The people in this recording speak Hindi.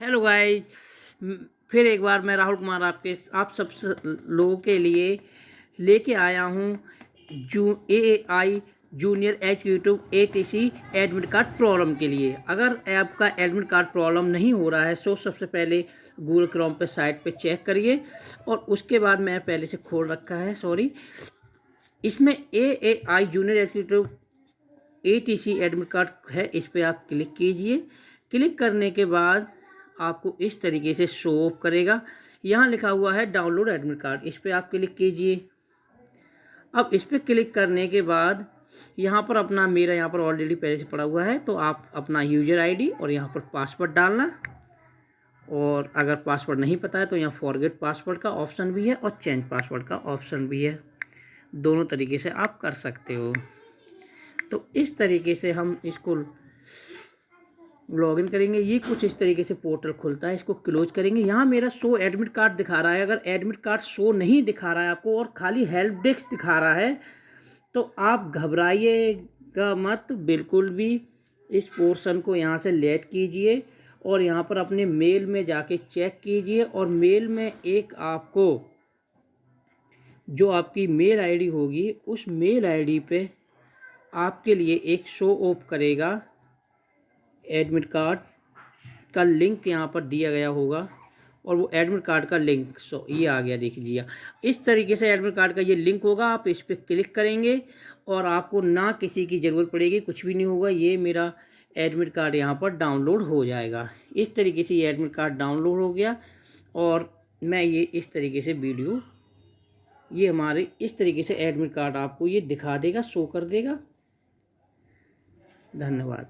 हेलो गाइस फिर एक बार मैं राहुल कुमार आपके, आप सब लोगों के लिए लेके आया हूँ जू A I junior H YouTube A T C admit card problem के लिए। अगर आपका एडमिट कार्ड प्रॉब्लम नहीं हो रहा है सो सबसे पहले गूगल क्रोम पे साइट पे चेक करिए और उसके बाद मैं पहले से खोल रखा है सॉरी इसमें A A I junior H A T C admit card है, इस पर आप क्लिक कीजिए। क्लिक करने के बाद आपको इस तरीके से शो ऑफ़ करेगा। यहाँ लिखा हुआ है डाउनलोड एडमिट कार्ड इस पर आप क्लिक कीजिए। अब इस पर क्लिक करने के बाद यहाँ पर अपना, मेरा यहाँ पर ऑलरेडी पहले से पड़ा हुआ है तो आप अपना यूज़र आईडी और यहाँ पर पासवर्ड डालना। और अगर पासवर्ड नहीं पता है तो यहाँ फॉरगेट पासवर्ड का ऑप्शन भी है और चेंज पासवर्ड का ऑप्शन भी है। दोनों तरीके से आप कर सकते हो। तो इस तरीके से हम इसको लॉगिन करेंगे, ये कुछ इस तरीके से पोर्टल खुलता है, इसको क्लोज करेंगे। यहाँ मेरा शो एडमिट कार्ड दिखा रहा है, अगर एडमिट कार्ड शो नहीं दिखा रहा है आपको और खाली हेल्प डेस्क दिखा रहा है तो आप घबराइएगा मत, बिल्कुल भी इस पोर्शन को यहाँ से लेट कीजिए और यहाँ पर अपने मेल में जाके चेक कीजिए और मेल में एक आपको जो आपकी मेल आईडी होगी, उस मेल आईडी पे आपके लिए एक शो ऑफ़ करेगा। एडमिट कार्ड का लिंक यहाँ पर दिया गया होगा और वो एडमिट कार्ड का लिंक सो ये आ गया देख लीजिए इस तरीके से एडमिट कार्ड का ये लिंक होगा, आप इस पर क्लिक करेंगे और आपको ना किसी की ज़रूरत पड़ेगी, कुछ भी नहीं होगा, ये मेरा एडमिट कार्ड यहाँ पर डाउनलोड हो जाएगा। इस तरीके से ये एडमिट कार्ड डाउनलोड हो गया और मैं ये इस तरीके से वीडियो ये हमारे इस तरीके से एडमिट कार्ड आपको ये दिखा देगा शो कर देगा। धन्यवाद।